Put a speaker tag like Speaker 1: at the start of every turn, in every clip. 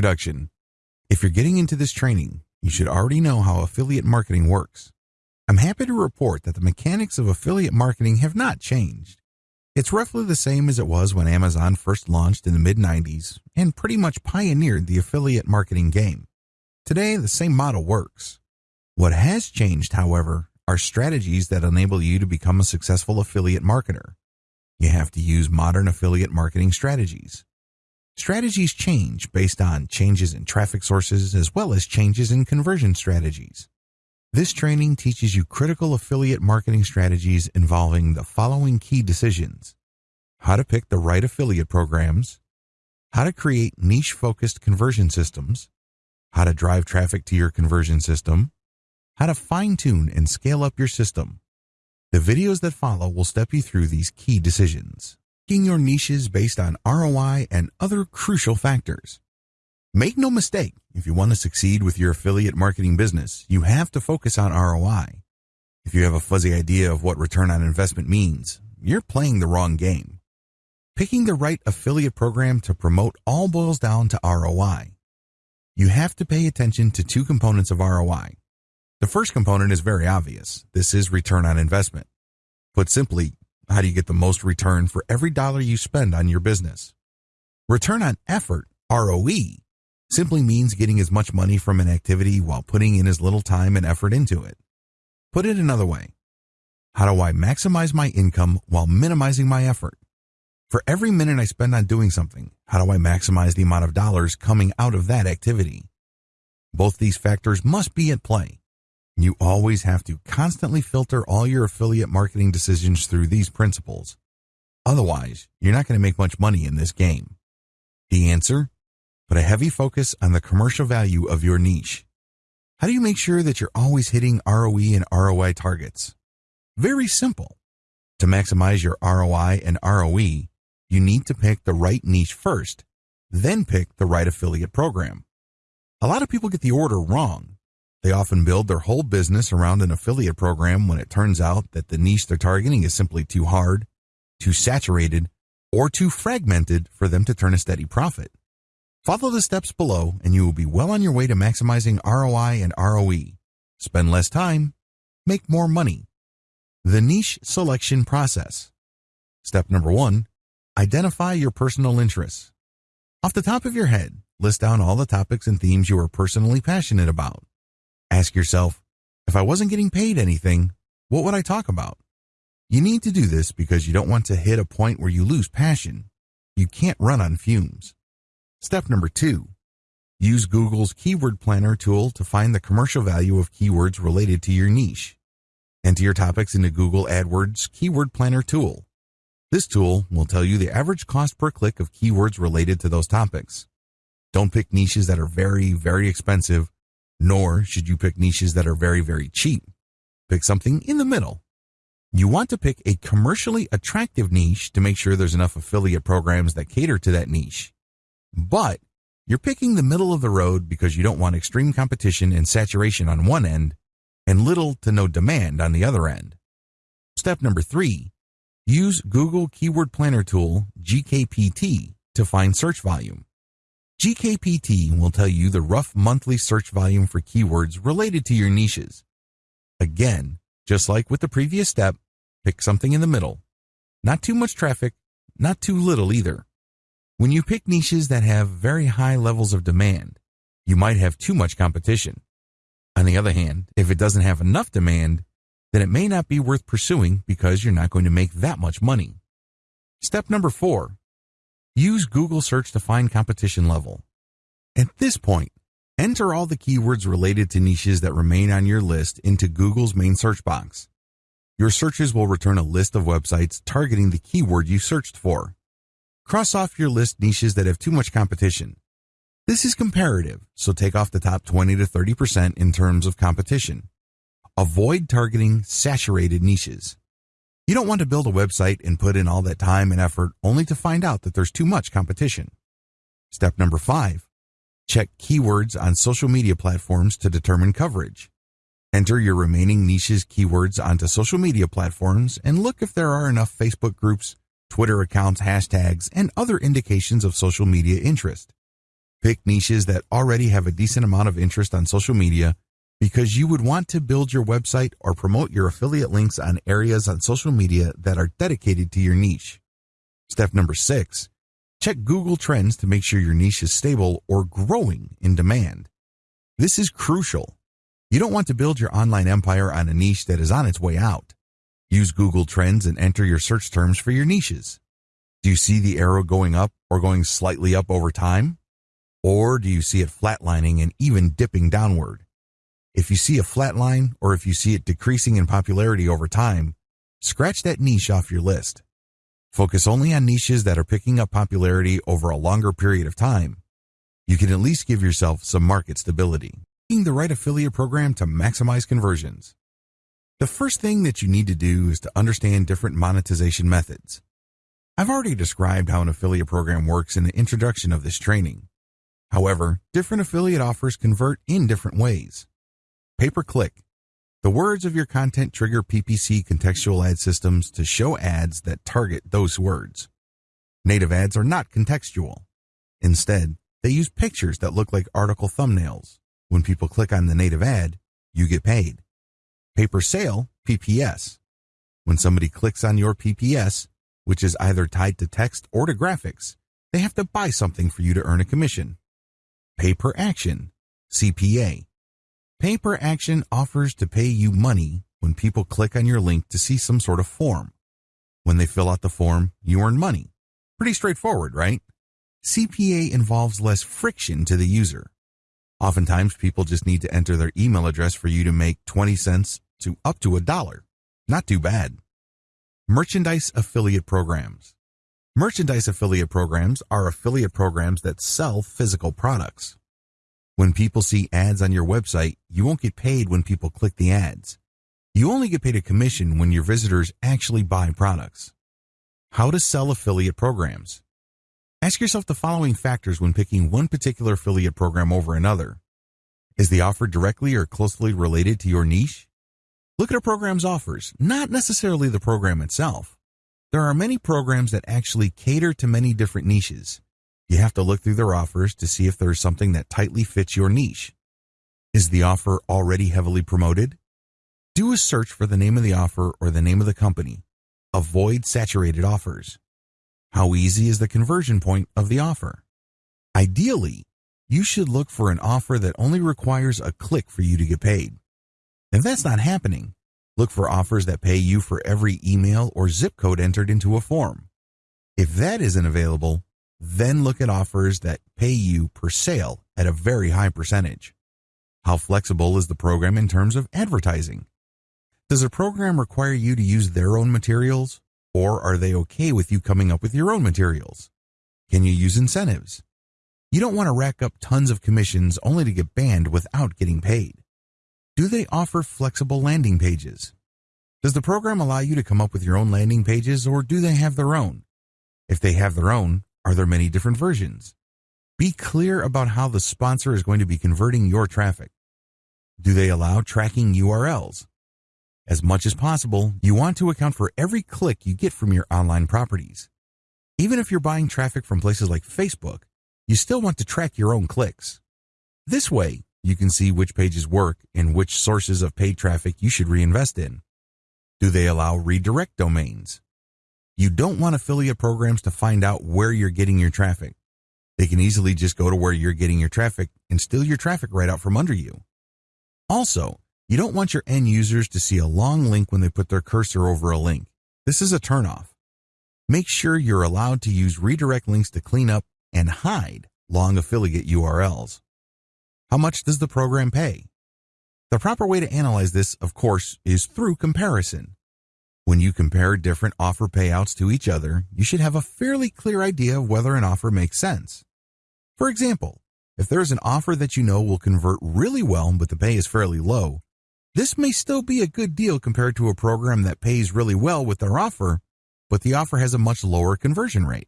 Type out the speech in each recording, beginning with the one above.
Speaker 1: Introduction If you're getting into this training, you should already know how affiliate marketing works. I'm happy to report that the mechanics of affiliate marketing have not changed. It's roughly the same as it was when Amazon first launched in the mid 90s and pretty much pioneered the affiliate marketing game. Today, the same model works. What has changed, however, are strategies that enable you to become a successful affiliate marketer. You have to use modern affiliate marketing strategies. Strategies change based on changes in traffic sources as well as changes in conversion strategies. This training teaches you critical affiliate marketing strategies involving the following key decisions. How to pick the right affiliate programs, how to create niche-focused conversion systems, how to drive traffic to your conversion system, how to fine-tune and scale up your system. The videos that follow will step you through these key decisions, picking your niches based on ROI and other crucial factors. Make no mistake, if you want to succeed with your affiliate marketing business, you have to focus on ROI. If you have a fuzzy idea of what return on investment means, you're playing the wrong game. Picking the right affiliate program to promote all boils down to ROI. You have to pay attention to two components of ROI. The first component is very obvious. This is return on investment. Put simply, how do you get the most return for every dollar you spend on your business? Return on effort, ROE, simply means getting as much money from an activity while putting in as little time and effort into it. Put it another way. How do I maximize my income while minimizing my effort? For every minute I spend on doing something, how do I maximize the amount of dollars coming out of that activity? Both these factors must be at play. You always have to constantly filter all your affiliate marketing decisions through these principles. Otherwise, you're not going to make much money in this game. The answer? Put a heavy focus on the commercial value of your niche. How do you make sure that you're always hitting ROE and ROI targets? Very simple. To maximize your ROI and ROE, you need to pick the right niche first, then pick the right affiliate program. A lot of people get the order wrong. They often build their whole business around an affiliate program when it turns out that the niche they're targeting is simply too hard, too saturated, or too fragmented for them to turn a steady profit. Follow the steps below and you will be well on your way to maximizing ROI and ROE. Spend less time, make more money. The niche selection process. Step number one, identify your personal interests. Off the top of your head, list down all the topics and themes you are personally passionate about. Ask yourself, if I wasn't getting paid anything, what would I talk about? You need to do this because you don't want to hit a point where you lose passion. You can't run on fumes. Step number two, use Google's Keyword Planner tool to find the commercial value of keywords related to your niche. Enter your topics into Google AdWords Keyword Planner tool. This tool will tell you the average cost per click of keywords related to those topics. Don't pick niches that are very, very expensive, nor should you pick niches that are very, very cheap. Pick something in the middle. You want to pick a commercially attractive niche to make sure there's enough affiliate programs that cater to that niche. But you're picking the middle of the road because you don't want extreme competition and saturation on one end and little to no demand on the other end. Step number three, use Google Keyword Planner tool, GKPT, to find search volume. GKPT will tell you the rough monthly search volume for keywords related to your niches. Again, just like with the previous step, pick something in the middle. Not too much traffic, not too little either. When you pick niches that have very high levels of demand, you might have too much competition. On the other hand, if it doesn't have enough demand, then it may not be worth pursuing because you're not going to make that much money. Step number four, use Google search to find competition level. At this point, enter all the keywords related to niches that remain on your list into Google's main search box. Your searches will return a list of websites targeting the keyword you searched for. Cross off your list niches that have too much competition. This is comparative, so take off the top 20 to 30% in terms of competition. Avoid targeting saturated niches. You don't want to build a website and put in all that time and effort only to find out that there's too much competition. Step number five, check keywords on social media platforms to determine coverage. Enter your remaining niches keywords onto social media platforms and look if there are enough Facebook groups, Twitter accounts, hashtags, and other indications of social media interest. Pick niches that already have a decent amount of interest on social media because you would want to build your website or promote your affiliate links on areas on social media that are dedicated to your niche. Step number six, check Google Trends to make sure your niche is stable or growing in demand. This is crucial. You don't want to build your online empire on a niche that is on its way out. Use Google Trends and enter your search terms for your niches. Do you see the arrow going up or going slightly up over time? Or do you see it flatlining and even dipping downward? If you see a flat line or if you see it decreasing in popularity over time, scratch that niche off your list. Focus only on niches that are picking up popularity over a longer period of time. You can at least give yourself some market stability. Picking the right affiliate program to maximize conversions. The first thing that you need to do is to understand different monetization methods. I've already described how an affiliate program works in the introduction of this training. However, different affiliate offers convert in different ways. Pay-per-click. The words of your content trigger PPC contextual ad systems to show ads that target those words. Native ads are not contextual. Instead, they use pictures that look like article thumbnails. When people click on the native ad, you get paid. Pay-per-sale, PPS. When somebody clicks on your PPS, which is either tied to text or to graphics, they have to buy something for you to earn a commission. Pay per action, CPA. Pay per action offers to pay you money when people click on your link to see some sort of form. When they fill out the form, you earn money. Pretty straightforward, right? CPA involves less friction to the user. Oftentimes, people just need to enter their email address for you to make 20 cents to up to a dollar. Not too bad. Merchandise affiliate programs. Merchandise affiliate programs are affiliate programs that sell physical products. When people see ads on your website, you won't get paid when people click the ads. You only get paid a commission when your visitors actually buy products. How to sell affiliate programs. Ask yourself the following factors when picking one particular affiliate program over another. Is the offer directly or closely related to your niche? Look at a program's offers, not necessarily the program itself. There are many programs that actually cater to many different niches. You have to look through their offers to see if there's something that tightly fits your niche. Is the offer already heavily promoted? Do a search for the name of the offer or the name of the company. Avoid saturated offers. How easy is the conversion point of the offer? Ideally, you should look for an offer that only requires a click for you to get paid. If that's not happening, Look for offers that pay you for every email or zip code entered into a form. If that isn't available, then look at offers that pay you per sale at a very high percentage. How flexible is the program in terms of advertising? Does a program require you to use their own materials, or are they okay with you coming up with your own materials? Can you use incentives? You don't want to rack up tons of commissions only to get banned without getting paid. Do they offer flexible landing pages? Does the program allow you to come up with your own landing pages or do they have their own? If they have their own, are there many different versions? Be clear about how the sponsor is going to be converting your traffic. Do they allow tracking URLs? As much as possible, you want to account for every click you get from your online properties. Even if you're buying traffic from places like Facebook, you still want to track your own clicks. This way, you can see which pages work and which sources of paid traffic you should reinvest in. Do they allow redirect domains? You don't want affiliate programs to find out where you're getting your traffic. They can easily just go to where you're getting your traffic and steal your traffic right out from under you. Also, you don't want your end users to see a long link when they put their cursor over a link. This is a turnoff. Make sure you're allowed to use redirect links to clean up and hide long affiliate URLs. How much does the program pay? The proper way to analyze this, of course, is through comparison. When you compare different offer payouts to each other, you should have a fairly clear idea of whether an offer makes sense. For example, if there's an offer that you know will convert really well but the pay is fairly low, this may still be a good deal compared to a program that pays really well with their offer, but the offer has a much lower conversion rate.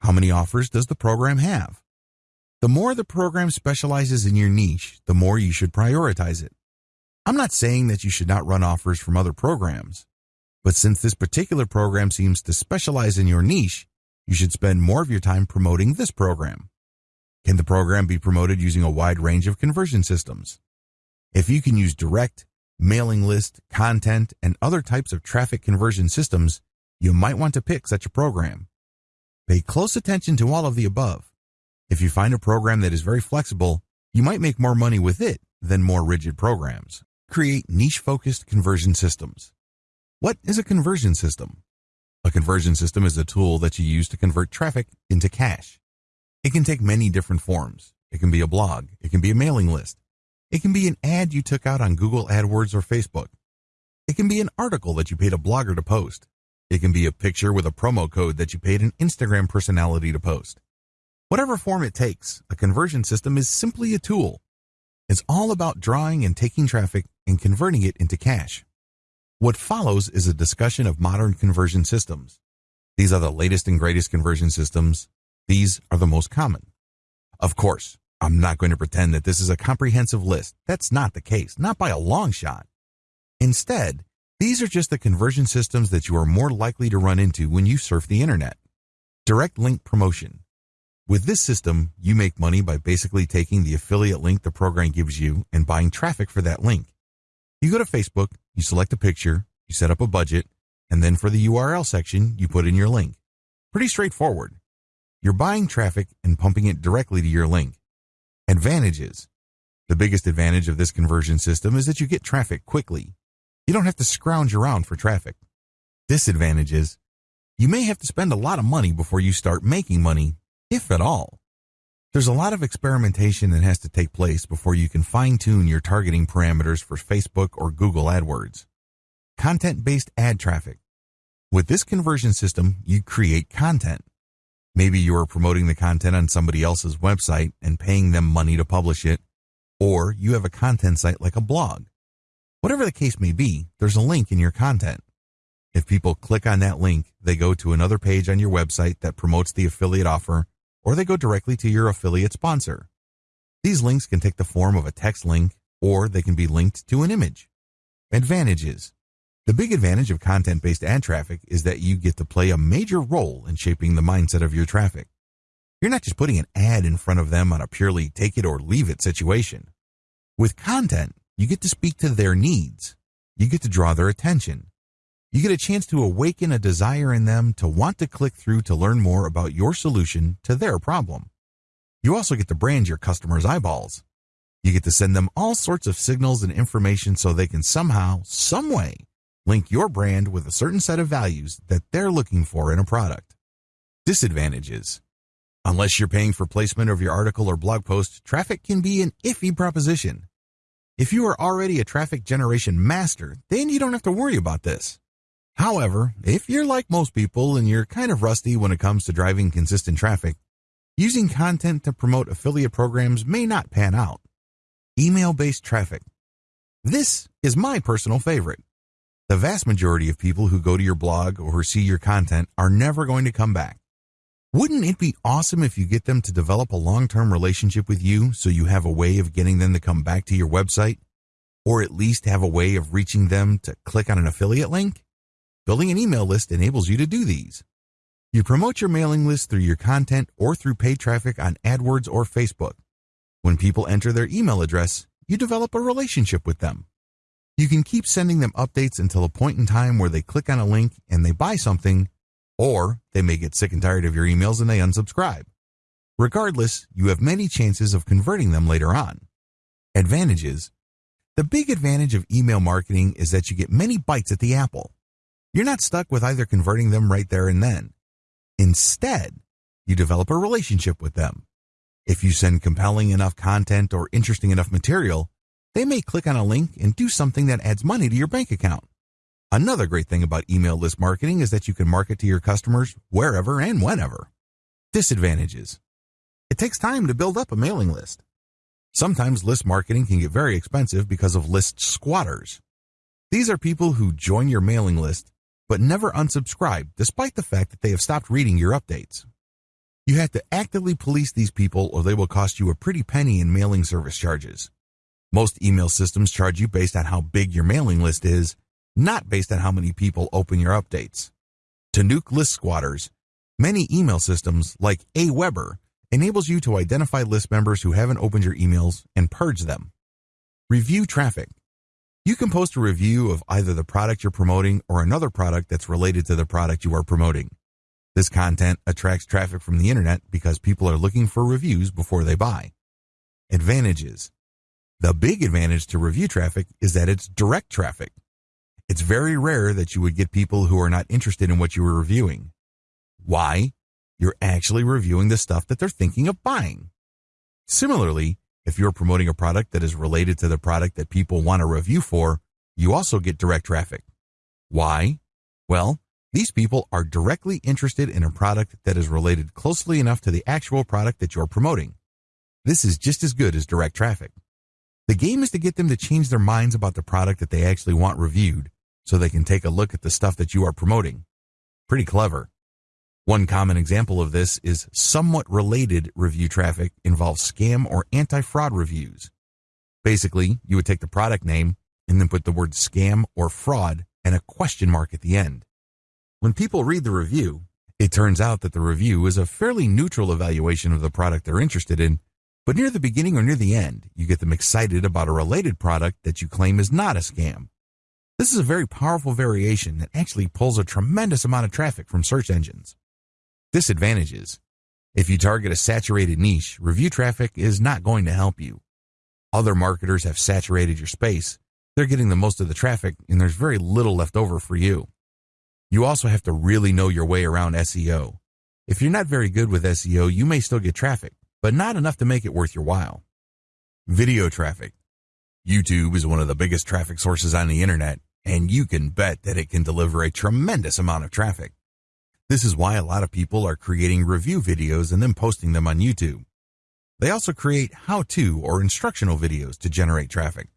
Speaker 1: How many offers does the program have? The more the program specializes in your niche, the more you should prioritize it. I'm not saying that you should not run offers from other programs, but since this particular program seems to specialize in your niche, you should spend more of your time promoting this program. Can the program be promoted using a wide range of conversion systems? If you can use direct, mailing list, content, and other types of traffic conversion systems, you might want to pick such a program. Pay close attention to all of the above. If you find a program that is very flexible, you might make more money with it than more rigid programs. Create niche-focused conversion systems. What is a conversion system? A conversion system is a tool that you use to convert traffic into cash. It can take many different forms. It can be a blog. It can be a mailing list. It can be an ad you took out on Google AdWords or Facebook. It can be an article that you paid a blogger to post. It can be a picture with a promo code that you paid an Instagram personality to post. Whatever form it takes, a conversion system is simply a tool. It's all about drawing and taking traffic and converting it into cash. What follows is a discussion of modern conversion systems. These are the latest and greatest conversion systems. These are the most common. Of course, I'm not going to pretend that this is a comprehensive list. That's not the case, not by a long shot. Instead, these are just the conversion systems that you are more likely to run into when you surf the internet. Direct link promotion. With this system, you make money by basically taking the affiliate link the program gives you and buying traffic for that link. You go to Facebook, you select a picture, you set up a budget, and then for the URL section, you put in your link. Pretty straightforward. You're buying traffic and pumping it directly to your link. Advantages. The biggest advantage of this conversion system is that you get traffic quickly. You don't have to scrounge around for traffic. Disadvantages. You may have to spend a lot of money before you start making money, if at all. There's a lot of experimentation that has to take place before you can fine tune your targeting parameters for Facebook or Google AdWords. Content based ad traffic. With this conversion system, you create content. Maybe you are promoting the content on somebody else's website and paying them money to publish it, or you have a content site like a blog. Whatever the case may be, there's a link in your content. If people click on that link, they go to another page on your website that promotes the affiliate offer or they go directly to your affiliate sponsor. These links can take the form of a text link or they can be linked to an image. Advantages. The big advantage of content-based ad traffic is that you get to play a major role in shaping the mindset of your traffic. You're not just putting an ad in front of them on a purely take it or leave it situation. With content, you get to speak to their needs. You get to draw their attention. You get a chance to awaken a desire in them to want to click through to learn more about your solution to their problem. You also get to brand your customers' eyeballs. You get to send them all sorts of signals and information so they can somehow, some way, link your brand with a certain set of values that they're looking for in a product. Disadvantages. Unless you're paying for placement of your article or blog post, traffic can be an iffy proposition. If you are already a traffic generation master, then you don't have to worry about this. However, if you're like most people and you're kind of rusty when it comes to driving consistent traffic, using content to promote affiliate programs may not pan out. Email based traffic. This is my personal favorite. The vast majority of people who go to your blog or see your content are never going to come back. Wouldn't it be awesome if you get them to develop a long term relationship with you so you have a way of getting them to come back to your website? Or at least have a way of reaching them to click on an affiliate link? Building an email list enables you to do these. You promote your mailing list through your content or through paid traffic on AdWords or Facebook. When people enter their email address, you develop a relationship with them. You can keep sending them updates until a point in time where they click on a link and they buy something, or they may get sick and tired of your emails and they unsubscribe. Regardless, you have many chances of converting them later on. Advantages. The big advantage of email marketing is that you get many bites at the apple. You're not stuck with either converting them right there and then. Instead, you develop a relationship with them. If you send compelling enough content or interesting enough material, they may click on a link and do something that adds money to your bank account. Another great thing about email list marketing is that you can market to your customers wherever and whenever. Disadvantages. It takes time to build up a mailing list. Sometimes list marketing can get very expensive because of list squatters. These are people who join your mailing list but never unsubscribe despite the fact that they have stopped reading your updates. You have to actively police these people or they will cost you a pretty penny in mailing service charges. Most email systems charge you based on how big your mailing list is, not based on how many people open your updates. To nuke list squatters, many email systems like Aweber enables you to identify list members who haven't opened your emails and purge them. Review traffic. You can post a review of either the product you're promoting or another product that's related to the product you are promoting. This content attracts traffic from the internet because people are looking for reviews before they buy. Advantages. The big advantage to review traffic is that it's direct traffic. It's very rare that you would get people who are not interested in what you are reviewing. Why? You're actually reviewing the stuff that they're thinking of buying. Similarly, if you're promoting a product that is related to the product that people want to review for, you also get direct traffic. Why? Well, these people are directly interested in a product that is related closely enough to the actual product that you're promoting. This is just as good as direct traffic. The game is to get them to change their minds about the product that they actually want reviewed so they can take a look at the stuff that you are promoting. Pretty clever. One common example of this is somewhat related review traffic involves scam or anti-fraud reviews. Basically, you would take the product name and then put the word scam or fraud and a question mark at the end. When people read the review, it turns out that the review is a fairly neutral evaluation of the product they're interested in, but near the beginning or near the end, you get them excited about a related product that you claim is not a scam. This is a very powerful variation that actually pulls a tremendous amount of traffic from search engines. Disadvantages. If you target a saturated niche, review traffic is not going to help you. Other marketers have saturated your space. They're getting the most of the traffic and there's very little left over for you. You also have to really know your way around SEO. If you're not very good with SEO, you may still get traffic, but not enough to make it worth your while. Video traffic. YouTube is one of the biggest traffic sources on the internet, and you can bet that it can deliver a tremendous amount of traffic. This is why a lot of people are creating review videos and then posting them on YouTube. They also create how-to or instructional videos to generate traffic.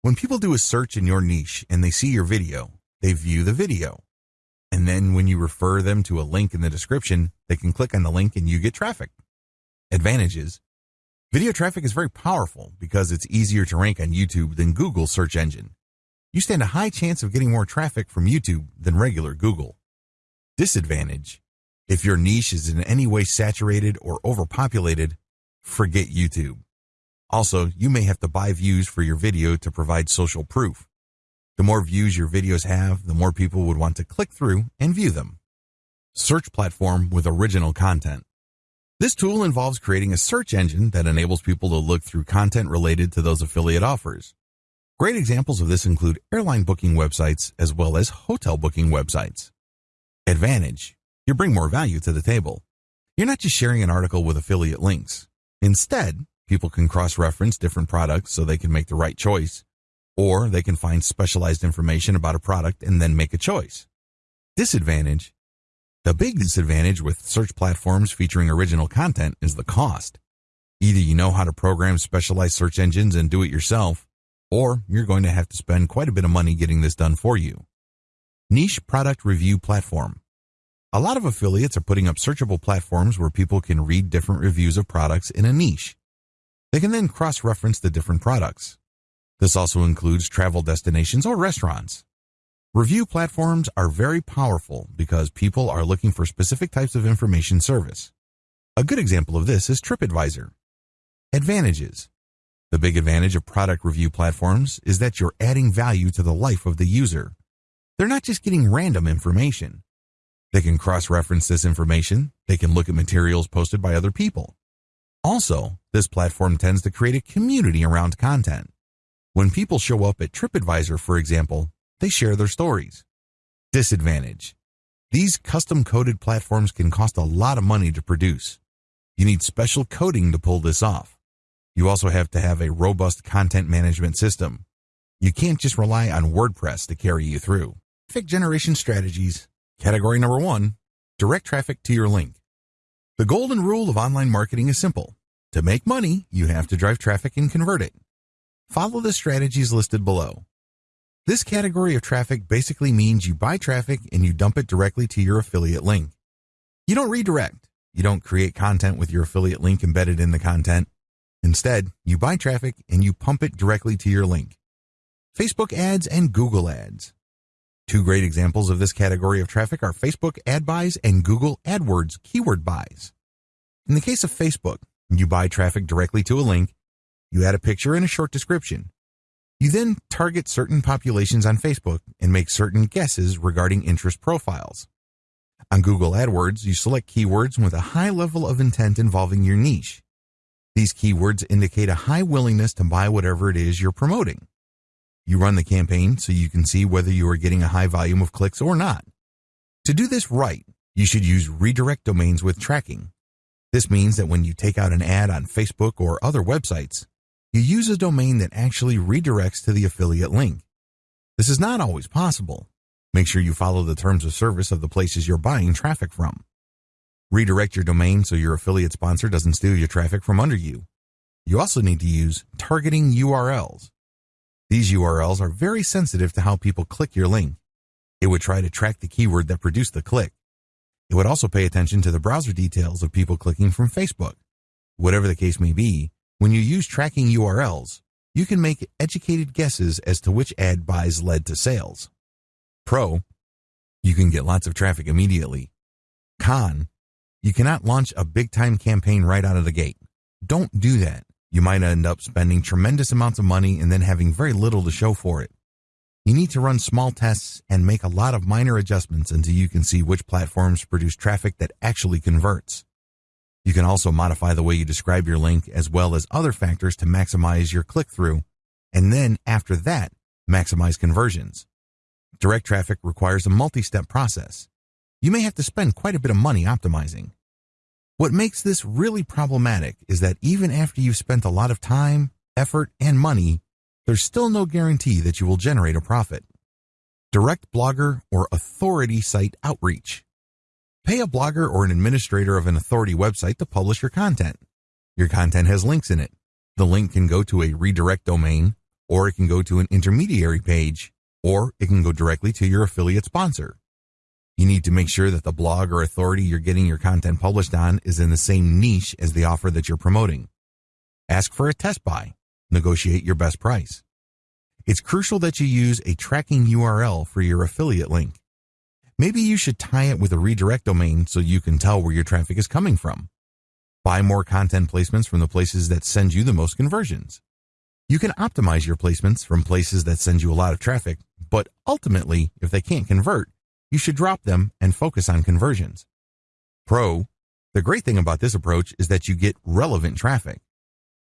Speaker 1: When people do a search in your niche and they see your video, they view the video. And then when you refer them to a link in the description, they can click on the link and you get traffic. Advantages. Video traffic is very powerful because it's easier to rank on YouTube than Google search engine. You stand a high chance of getting more traffic from YouTube than regular Google. Disadvantage. If your niche is in any way saturated or overpopulated, forget YouTube. Also, you may have to buy views for your video to provide social proof. The more views your videos have, the more people would want to click through and view them. Search platform with original content. This tool involves creating a search engine that enables people to look through content related to those affiliate offers. Great examples of this include airline booking websites as well as hotel booking websites. Advantage. You bring more value to the table. You're not just sharing an article with affiliate links. Instead, people can cross-reference different products so they can make the right choice, or they can find specialized information about a product and then make a choice. Disadvantage. The big disadvantage with search platforms featuring original content is the cost. Either you know how to program specialized search engines and do it yourself, or you're going to have to spend quite a bit of money getting this done for you. Niche Product Review Platform. A lot of affiliates are putting up searchable platforms where people can read different reviews of products in a niche. They can then cross-reference the different products. This also includes travel destinations or restaurants. Review platforms are very powerful because people are looking for specific types of information service. A good example of this is TripAdvisor. Advantages. The big advantage of product review platforms is that you're adding value to the life of the user. They're not just getting random information. They can cross-reference this information. They can look at materials posted by other people. Also, this platform tends to create a community around content. When people show up at TripAdvisor, for example, they share their stories. Disadvantage. These custom-coded platforms can cost a lot of money to produce. You need special coding to pull this off. You also have to have a robust content management system. You can't just rely on WordPress to carry you through. Traffic generation strategies. Category number one, direct traffic to your link. The golden rule of online marketing is simple. To make money, you have to drive traffic and convert it. Follow the strategies listed below. This category of traffic basically means you buy traffic and you dump it directly to your affiliate link. You don't redirect. You don't create content with your affiliate link embedded in the content. Instead, you buy traffic and you pump it directly to your link. Facebook ads and Google ads. Two great examples of this category of traffic are Facebook ad buys and Google AdWords keyword buys. In the case of Facebook, you buy traffic directly to a link, you add a picture and a short description. You then target certain populations on Facebook and make certain guesses regarding interest profiles. On Google AdWords, you select keywords with a high level of intent involving your niche. These keywords indicate a high willingness to buy whatever it is you're promoting. You run the campaign so you can see whether you are getting a high volume of clicks or not. To do this right, you should use redirect domains with tracking. This means that when you take out an ad on Facebook or other websites, you use a domain that actually redirects to the affiliate link. This is not always possible. Make sure you follow the terms of service of the places you're buying traffic from. Redirect your domain so your affiliate sponsor doesn't steal your traffic from under you. You also need to use targeting URLs. These URLs are very sensitive to how people click your link. It would try to track the keyword that produced the click. It would also pay attention to the browser details of people clicking from Facebook. Whatever the case may be, when you use tracking URLs, you can make educated guesses as to which ad buys led to sales. Pro, you can get lots of traffic immediately. Con, you cannot launch a big time campaign right out of the gate. Don't do that. You might end up spending tremendous amounts of money and then having very little to show for it. You need to run small tests and make a lot of minor adjustments until you can see which platforms produce traffic that actually converts. You can also modify the way you describe your link as well as other factors to maximize your click through, and then after that, maximize conversions. Direct traffic requires a multi step process you may have to spend quite a bit of money optimizing. What makes this really problematic is that even after you've spent a lot of time, effort, and money, there's still no guarantee that you will generate a profit. Direct blogger or authority site outreach. Pay a blogger or an administrator of an authority website to publish your content. Your content has links in it. The link can go to a redirect domain, or it can go to an intermediary page, or it can go directly to your affiliate sponsor. You need to make sure that the blog or authority you're getting your content published on is in the same niche as the offer that you're promoting. Ask for a test buy. Negotiate your best price. It's crucial that you use a tracking URL for your affiliate link. Maybe you should tie it with a redirect domain so you can tell where your traffic is coming from. Buy more content placements from the places that send you the most conversions. You can optimize your placements from places that send you a lot of traffic, but ultimately, if they can't convert, you should drop them and focus on conversions. Pro, the great thing about this approach is that you get relevant traffic.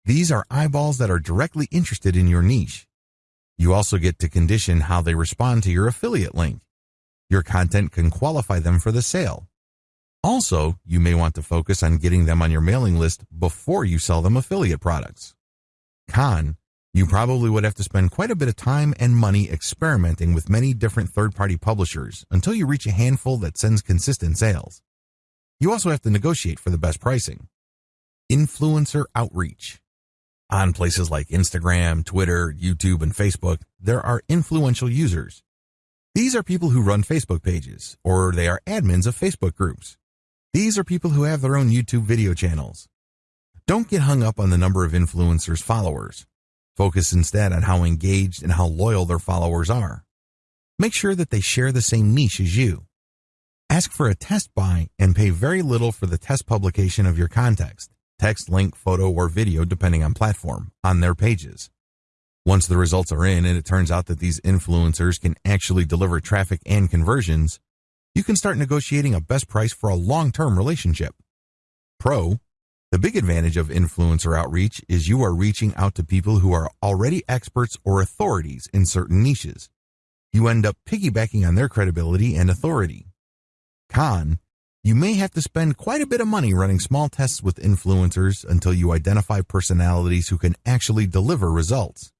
Speaker 1: These are eyeballs that are directly interested in your niche. You also get to condition how they respond to your affiliate link. Your content can qualify them for the sale. Also, you may want to focus on getting them on your mailing list before you sell them affiliate products. Con, you probably would have to spend quite a bit of time and money experimenting with many different third-party publishers until you reach a handful that sends consistent sales. You also have to negotiate for the best pricing. Influencer outreach. On places like Instagram, Twitter, YouTube, and Facebook, there are influential users. These are people who run Facebook pages, or they are admins of Facebook groups. These are people who have their own YouTube video channels. Don't get hung up on the number of influencers' followers. Focus instead on how engaged and how loyal their followers are. Make sure that they share the same niche as you. Ask for a test buy and pay very little for the test publication of your context, text, link, photo, or video, depending on platform, on their pages. Once the results are in and it turns out that these influencers can actually deliver traffic and conversions, you can start negotiating a best price for a long-term relationship. Pro, the big advantage of influencer outreach is you are reaching out to people who are already experts or authorities in certain niches. You end up piggybacking on their credibility and authority. Con, you may have to spend quite a bit of money running small tests with influencers until you identify personalities who can actually deliver results.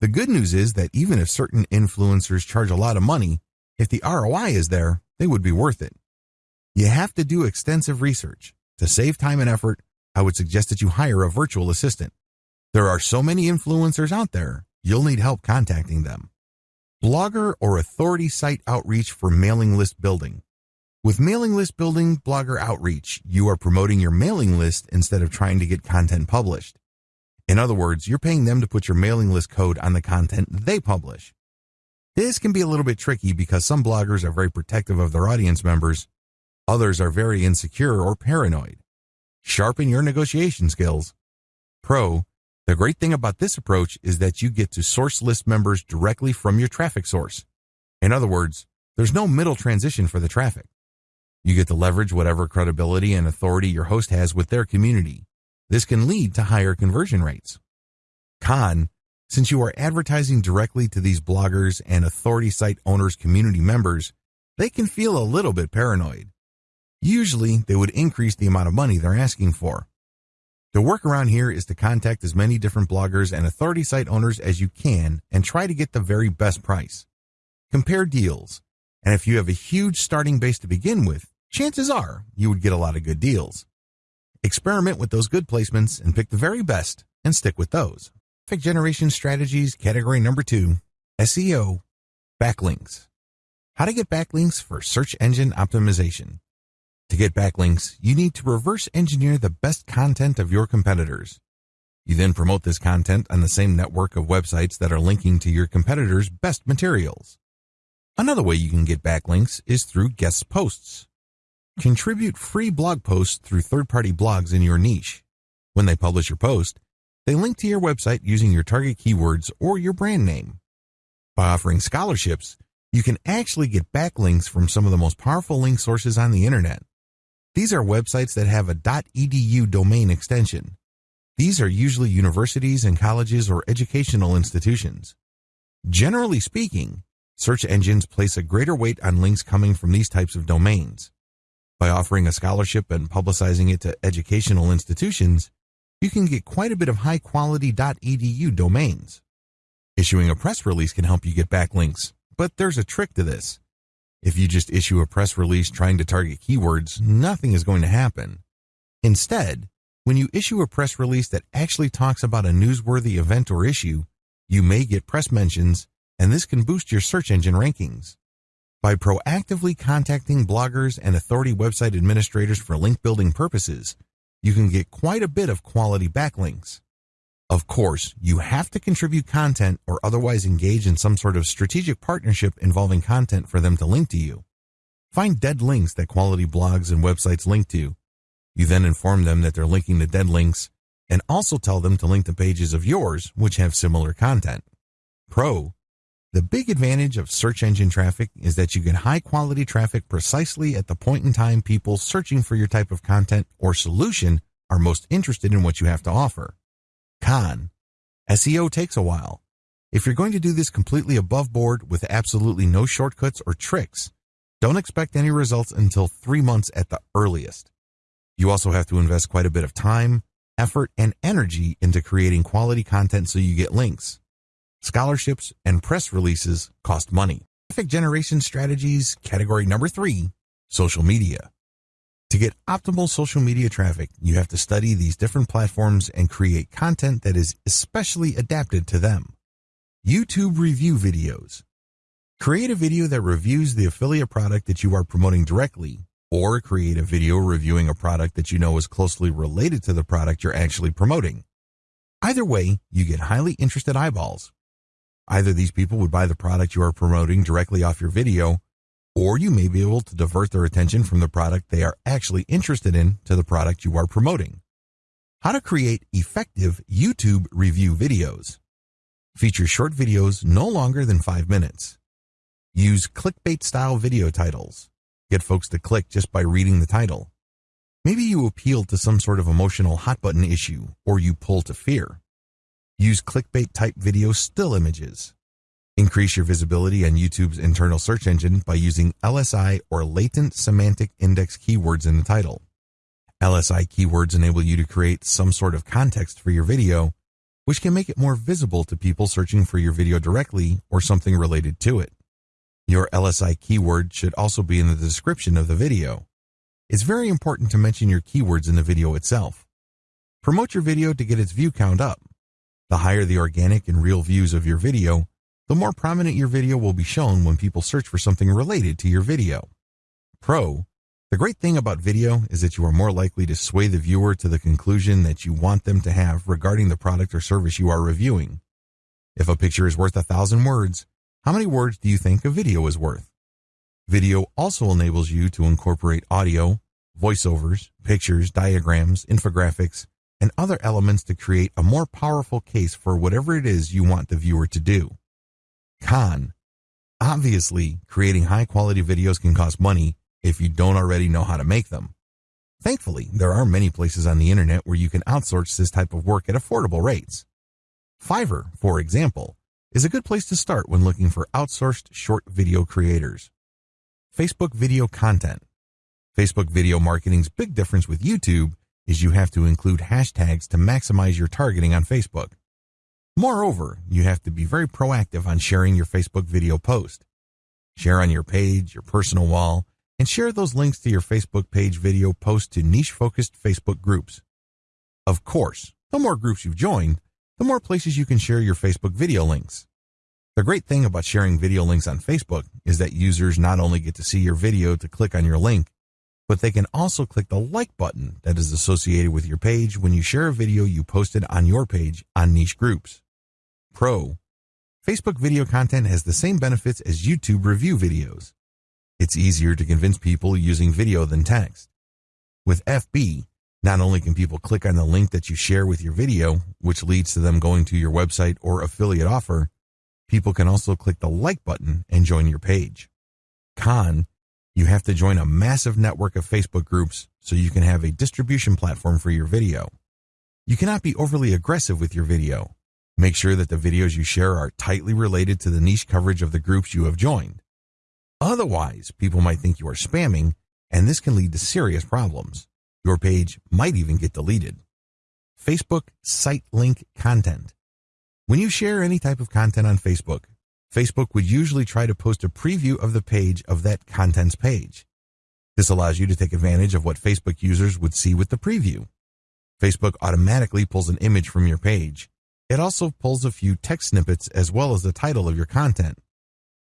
Speaker 1: The good news is that even if certain influencers charge a lot of money, if the ROI is there, they would be worth it. You have to do extensive research. To save time and effort, I would suggest that you hire a virtual assistant. There are so many influencers out there, you'll need help contacting them. Blogger or authority site outreach for mailing list building. With mailing list building blogger outreach, you are promoting your mailing list instead of trying to get content published. In other words, you're paying them to put your mailing list code on the content they publish. This can be a little bit tricky because some bloggers are very protective of their audience members. Others are very insecure or paranoid. Sharpen your negotiation skills. Pro, the great thing about this approach is that you get to source list members directly from your traffic source. In other words, there's no middle transition for the traffic. You get to leverage whatever credibility and authority your host has with their community. This can lead to higher conversion rates. Con, since you are advertising directly to these bloggers and authority site owners community members, they can feel a little bit paranoid. Usually, they would increase the amount of money they're asking for. The workaround here is to contact as many different bloggers and authority site owners as you can and try to get the very best price. Compare deals, and if you have a huge starting base to begin with, chances are you would get a lot of good deals. Experiment with those good placements and pick the very best and stick with those. Traffic generation strategies category number two, SEO, backlinks. How to get backlinks for search engine optimization. To get backlinks, you need to reverse engineer the best content of your competitors. You then promote this content on the same network of websites that are linking to your competitors' best materials. Another way you can get backlinks is through guest posts. Contribute free blog posts through third-party blogs in your niche. When they publish your post, they link to your website using your target keywords or your brand name. By offering scholarships, you can actually get backlinks from some of the most powerful link sources on the internet. These are websites that have a .edu domain extension. These are usually universities and colleges or educational institutions. Generally speaking, search engines place a greater weight on links coming from these types of domains. By offering a scholarship and publicizing it to educational institutions, you can get quite a bit of high quality .edu domains. Issuing a press release can help you get backlinks, but there's a trick to this. If you just issue a press release trying to target keywords, nothing is going to happen. Instead, when you issue a press release that actually talks about a newsworthy event or issue, you may get press mentions, and this can boost your search engine rankings. By proactively contacting bloggers and authority website administrators for link building purposes, you can get quite a bit of quality backlinks. Of course, you have to contribute content or otherwise engage in some sort of strategic partnership involving content for them to link to you. Find dead links that quality blogs and websites link to. You then inform them that they're linking to dead links and also tell them to link to pages of yours which have similar content. Pro, the big advantage of search engine traffic is that you get high quality traffic precisely at the point in time people searching for your type of content or solution are most interested in what you have to offer. Con. SEO takes a while. If you're going to do this completely above board with absolutely no shortcuts or tricks, don't expect any results until three months at the earliest. You also have to invest quite a bit of time, effort, and energy into creating quality content so you get links. Scholarships and press releases cost money. Traffic generation strategies, category number three, social media. To get optimal social media traffic, you have to study these different platforms and create content that is especially adapted to them. YouTube review videos. Create a video that reviews the affiliate product that you are promoting directly, or create a video reviewing a product that you know is closely related to the product you're actually promoting. Either way, you get highly interested eyeballs. Either these people would buy the product you are promoting directly off your video, or you may be able to divert their attention from the product they are actually interested in to the product you are promoting. How to create effective YouTube review videos. Feature short videos no longer than five minutes. Use clickbait style video titles. Get folks to click just by reading the title. Maybe you appeal to some sort of emotional hot button issue or you pull to fear. Use clickbait type video still images. Increase your visibility on YouTube's internal search engine by using LSI or latent semantic index keywords in the title. LSI keywords enable you to create some sort of context for your video, which can make it more visible to people searching for your video directly or something related to it. Your LSI keyword should also be in the description of the video. It's very important to mention your keywords in the video itself. Promote your video to get its view count up. The higher the organic and real views of your video, the more prominent your video will be shown when people search for something related to your video. Pro, the great thing about video is that you are more likely to sway the viewer to the conclusion that you want them to have regarding the product or service you are reviewing. If a picture is worth a thousand words, how many words do you think a video is worth? Video also enables you to incorporate audio, voiceovers, pictures, diagrams, infographics, and other elements to create a more powerful case for whatever it is you want the viewer to do. Con. Obviously, creating high quality videos can cost money if you don't already know how to make them. Thankfully, there are many places on the internet where you can outsource this type of work at affordable rates. Fiverr, for example, is a good place to start when looking for outsourced short video creators. Facebook video content. Facebook video marketing's big difference with YouTube is you have to include hashtags to maximize your targeting on Facebook. Moreover, you have to be very proactive on sharing your Facebook video post. Share on your page, your personal wall, and share those links to your Facebook page video post to niche-focused Facebook groups. Of course, the more groups you've joined, the more places you can share your Facebook video links. The great thing about sharing video links on Facebook is that users not only get to see your video to click on your link, but they can also click the like button that is associated with your page when you share a video you posted on your page on niche groups. Pro. Facebook video content has the same benefits as YouTube review videos. It's easier to convince people using video than text. With FB, not only can people click on the link that you share with your video, which leads to them going to your website or affiliate offer, people can also click the like button and join your page. Con, you have to join a massive network of Facebook groups so you can have a distribution platform for your video. You cannot be overly aggressive with your video. Make sure that the videos you share are tightly related to the niche coverage of the groups you have joined. Otherwise, people might think you are spamming, and this can lead to serious problems. Your page might even get deleted. Facebook site link content. When you share any type of content on Facebook, Facebook would usually try to post a preview of the page of that contents page. This allows you to take advantage of what Facebook users would see with the preview. Facebook automatically pulls an image from your page. It also pulls a few text snippets as well as the title of your content.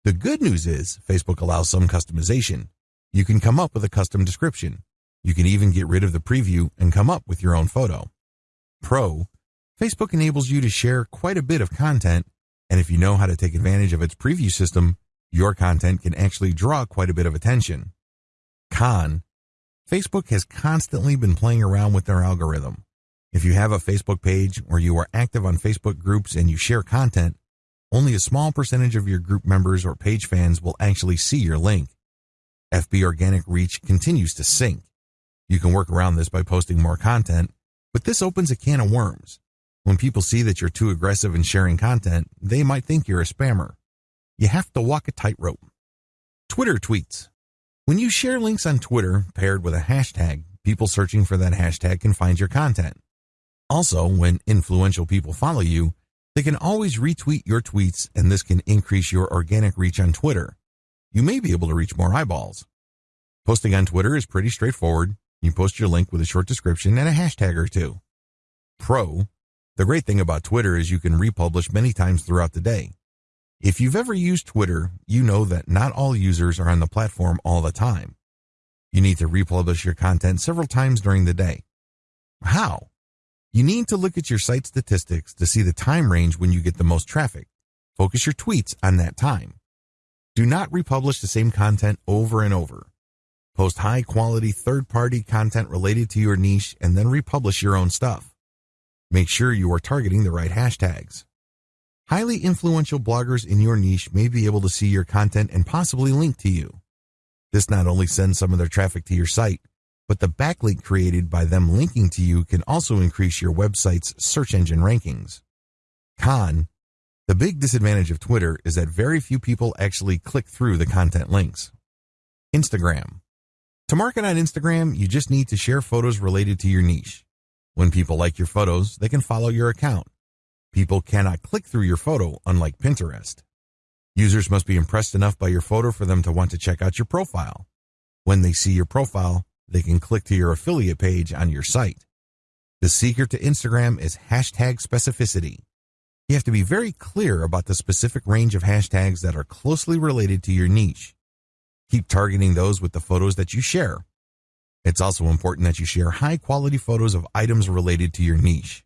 Speaker 1: The good news is Facebook allows some customization. You can come up with a custom description. You can even get rid of the preview and come up with your own photo. Pro, Facebook enables you to share quite a bit of content and if you know how to take advantage of its preview system, your content can actually draw quite a bit of attention. Con, Facebook has constantly been playing around with their algorithm. If you have a Facebook page or you are active on Facebook groups and you share content, only a small percentage of your group members or page fans will actually see your link. FB organic reach continues to sink. You can work around this by posting more content, but this opens a can of worms. When people see that you're too aggressive in sharing content, they might think you're a spammer. You have to walk a tightrope. Twitter tweets. When you share links on Twitter paired with a hashtag, people searching for that hashtag can find your content. Also, when influential people follow you, they can always retweet your tweets and this can increase your organic reach on Twitter. You may be able to reach more eyeballs. Posting on Twitter is pretty straightforward. You post your link with a short description and a hashtag or two. Pro, the great thing about Twitter is you can republish many times throughout the day. If you've ever used Twitter, you know that not all users are on the platform all the time. You need to republish your content several times during the day. How? You need to look at your site statistics to see the time range when you get the most traffic. Focus your tweets on that time. Do not republish the same content over and over. Post high quality third party content related to your niche and then republish your own stuff. Make sure you are targeting the right hashtags. Highly influential bloggers in your niche may be able to see your content and possibly link to you. This not only sends some of their traffic to your site, but the backlink created by them linking to you can also increase your website's search engine rankings. Con, the big disadvantage of Twitter is that very few people actually click through the content links. Instagram. To market on Instagram, you just need to share photos related to your niche. When people like your photos, they can follow your account. People cannot click through your photo, unlike Pinterest. Users must be impressed enough by your photo for them to want to check out your profile. When they see your profile, they can click to your affiliate page on your site. The secret to Instagram is hashtag specificity. You have to be very clear about the specific range of hashtags that are closely related to your niche. Keep targeting those with the photos that you share. It's also important that you share high quality photos of items related to your niche.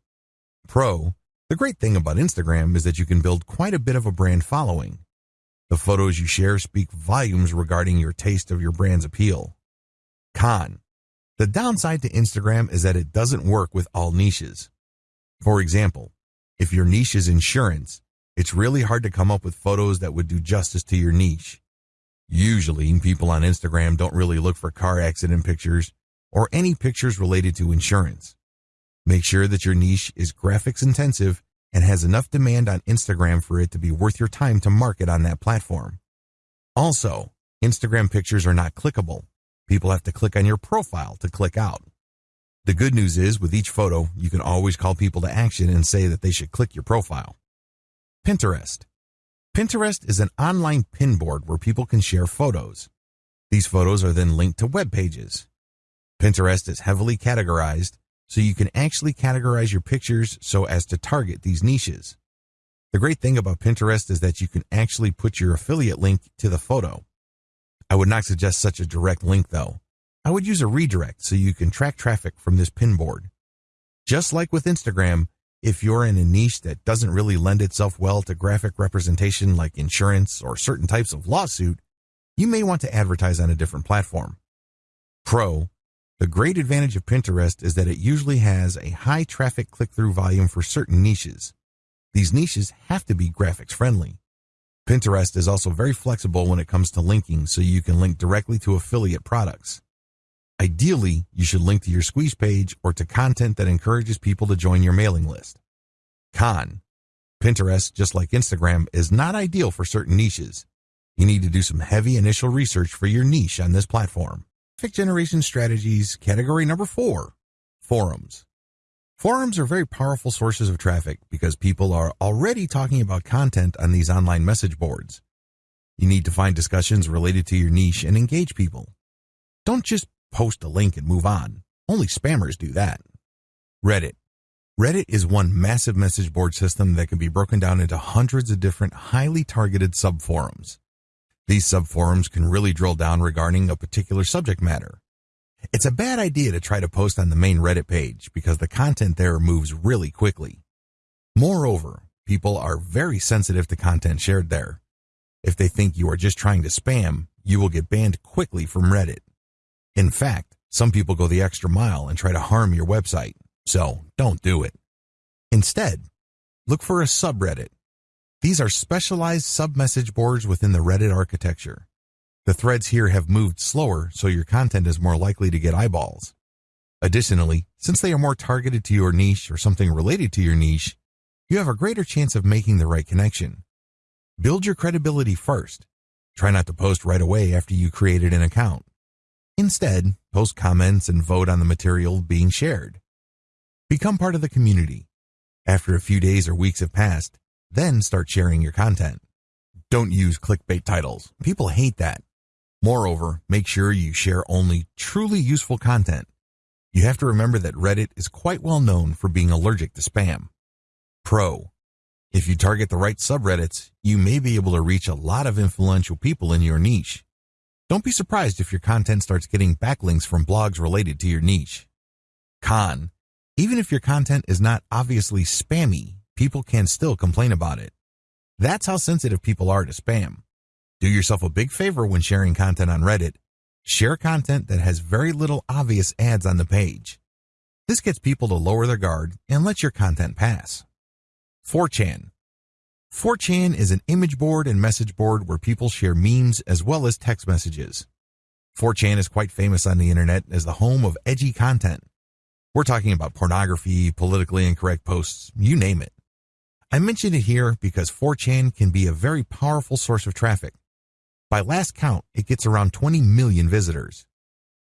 Speaker 1: Pro, the great thing about Instagram is that you can build quite a bit of a brand following. The photos you share speak volumes regarding your taste of your brand's appeal. Con, The downside to Instagram is that it doesn't work with all niches. For example, if your niche is insurance, it's really hard to come up with photos that would do justice to your niche. Usually, people on Instagram don't really look for car accident pictures or any pictures related to insurance. Make sure that your niche is graphics intensive and has enough demand on Instagram for it to be worth your time to market on that platform. Also, Instagram pictures are not clickable. People have to click on your profile to click out. The good news is with each photo, you can always call people to action and say that they should click your profile. Pinterest. Pinterest is an online pin board where people can share photos. These photos are then linked to web pages. Pinterest is heavily categorized, so you can actually categorize your pictures so as to target these niches. The great thing about Pinterest is that you can actually put your affiliate link to the photo. I would not suggest such a direct link though. I would use a redirect so you can track traffic from this pin board. Just like with Instagram, if you're in a niche that doesn't really lend itself well to graphic representation like insurance or certain types of lawsuit, you may want to advertise on a different platform. Pro, the great advantage of Pinterest is that it usually has a high traffic click-through volume for certain niches. These niches have to be graphics friendly. Pinterest is also very flexible when it comes to linking so you can link directly to affiliate products. Ideally, you should link to your squeeze page or to content that encourages people to join your mailing list. Con. Pinterest, just like Instagram, is not ideal for certain niches. You need to do some heavy initial research for your niche on this platform. Traffic generation strategies, category number four, forums. Forums are very powerful sources of traffic because people are already talking about content on these online message boards. You need to find discussions related to your niche and engage people. Don't just post a link and move on. Only spammers do that. Reddit. Reddit is one massive message board system that can be broken down into hundreds of different highly targeted subforums. These subforums can really drill down regarding a particular subject matter. It's a bad idea to try to post on the main Reddit page because the content there moves really quickly. Moreover, people are very sensitive to content shared there. If they think you are just trying to spam, you will get banned quickly from Reddit. In fact, some people go the extra mile and try to harm your website, so don't do it. Instead, look for a subreddit. These are specialized sub-message boards within the Reddit architecture. The threads here have moved slower, so your content is more likely to get eyeballs. Additionally, since they are more targeted to your niche or something related to your niche, you have a greater chance of making the right connection. Build your credibility first. Try not to post right away after you created an account. Instead, post comments and vote on the material being shared. Become part of the community. After a few days or weeks have passed, then start sharing your content. Don't use clickbait titles. People hate that. Moreover, make sure you share only truly useful content. You have to remember that Reddit is quite well known for being allergic to spam. Pro. If you target the right subreddits, you may be able to reach a lot of influential people in your niche. Don't be surprised if your content starts getting backlinks from blogs related to your niche. Con. Even if your content is not obviously spammy, people can still complain about it. That's how sensitive people are to spam. Do yourself a big favor when sharing content on Reddit. Share content that has very little obvious ads on the page. This gets people to lower their guard and let your content pass. 4chan. 4chan is an image board and message board where people share memes as well as text messages. 4chan is quite famous on the internet as the home of edgy content. We're talking about pornography, politically incorrect posts, you name it. I mention it here because 4chan can be a very powerful source of traffic. By last count, it gets around 20 million visitors.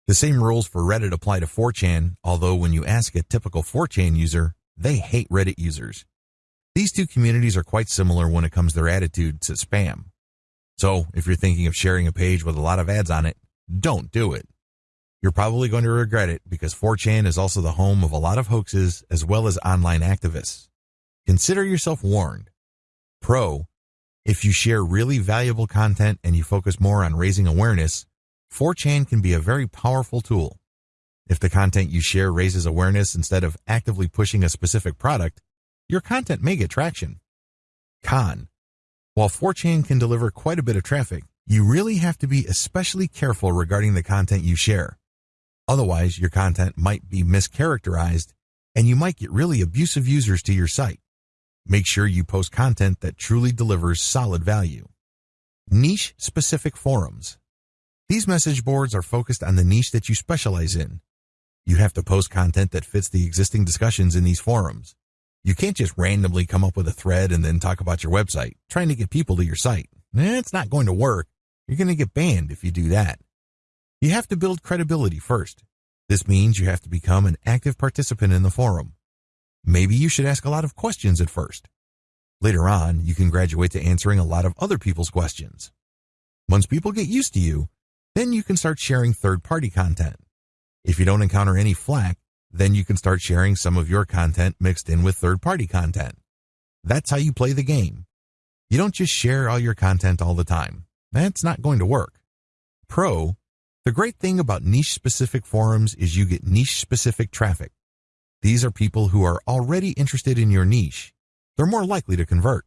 Speaker 1: The same rules for Reddit apply to 4chan, although when you ask a typical 4chan user, they hate Reddit users. These two communities are quite similar when it comes to their attitude to spam. So if you're thinking of sharing a page with a lot of ads on it, don't do it. You're probably going to regret it because 4chan is also the home of a lot of hoaxes as well as online activists. Consider yourself warned. Pro, if you share really valuable content and you focus more on raising awareness, 4chan can be a very powerful tool. If the content you share raises awareness instead of actively pushing a specific product, your content may get traction. Con. While 4chan can deliver quite a bit of traffic, you really have to be especially careful regarding the content you share. Otherwise, your content might be mischaracterized and you might get really abusive users to your site. Make sure you post content that truly delivers solid value. Niche specific forums. These message boards are focused on the niche that you specialize in. You have to post content that fits the existing discussions in these forums. You can't just randomly come up with a thread and then talk about your website, trying to get people to your site. Eh, it's not going to work. You're going to get banned if you do that. You have to build credibility first. This means you have to become an active participant in the forum. Maybe you should ask a lot of questions at first. Later on, you can graduate to answering a lot of other people's questions. Once people get used to you, then you can start sharing third-party content. If you don't encounter any flack, then you can start sharing some of your content mixed in with third-party content. That's how you play the game. You don't just share all your content all the time. That's not going to work. Pro, the great thing about niche-specific forums is you get niche-specific traffic. These are people who are already interested in your niche. They're more likely to convert.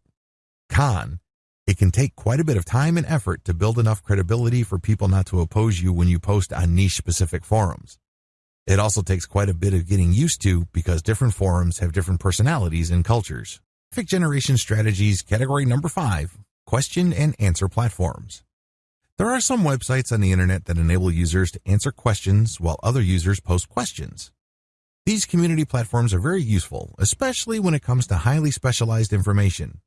Speaker 1: Con, it can take quite a bit of time and effort to build enough credibility for people not to oppose you when you post on niche-specific forums. It also takes quite a bit of getting used to because different forums have different personalities and cultures. Traffic generation strategies category number five, question and answer platforms. There are some websites on the internet that enable users to answer questions while other users post questions. These community platforms are very useful, especially when it comes to highly specialized information.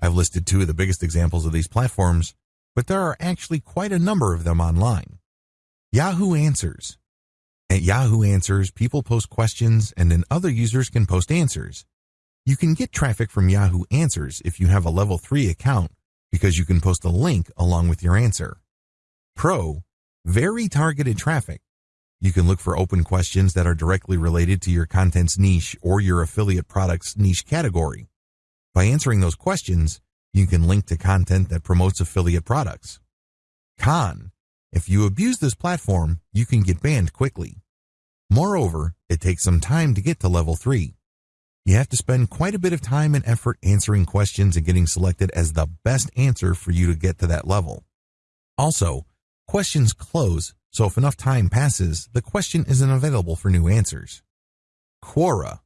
Speaker 1: I've listed two of the biggest examples of these platforms, but there are actually quite a number of them online. Yahoo Answers. At Yahoo Answers, people post questions and then other users can post answers. You can get traffic from Yahoo Answers if you have a level 3 account because you can post a link along with your answer. Pro, very targeted traffic. You can look for open questions that are directly related to your content's niche or your affiliate product's niche category. By answering those questions, you can link to content that promotes affiliate products. Con, if you abuse this platform, you can get banned quickly. Moreover, it takes some time to get to level 3. You have to spend quite a bit of time and effort answering questions and getting selected as the best answer for you to get to that level. Also, questions close, so if enough time passes, the question isn't available for new answers. Quora.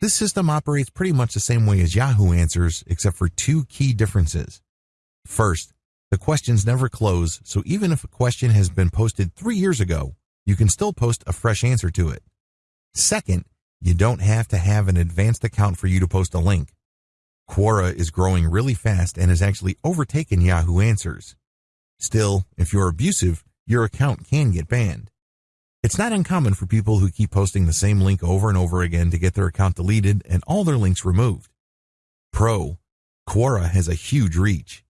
Speaker 1: This system operates pretty much the same way as Yahoo Answers, except for two key differences. First, the questions never close, so even if a question has been posted three years ago, you can still post a fresh answer to it. Second, you don't have to have an advanced account for you to post a link. Quora is growing really fast and has actually overtaken Yahoo Answers. Still, if you're abusive, your account can get banned. It's not uncommon for people who keep posting the same link over and over again to get their account deleted and all their links removed. Pro, Quora has a huge reach.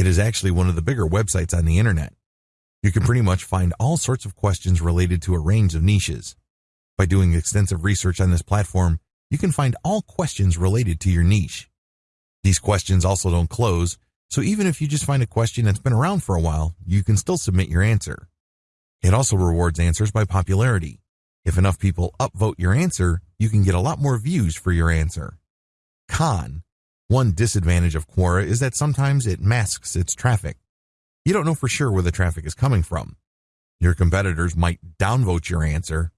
Speaker 1: It is actually one of the bigger websites on the internet. You can pretty much find all sorts of questions related to a range of niches. By doing extensive research on this platform, you can find all questions related to your niche. These questions also don't close, so even if you just find a question that's been around for a while, you can still submit your answer. It also rewards answers by popularity. If enough people upvote your answer, you can get a lot more views for your answer. Con. One disadvantage of Quora is that sometimes it masks its traffic. You don't know for sure where the traffic is coming from. Your competitors might downvote your answer,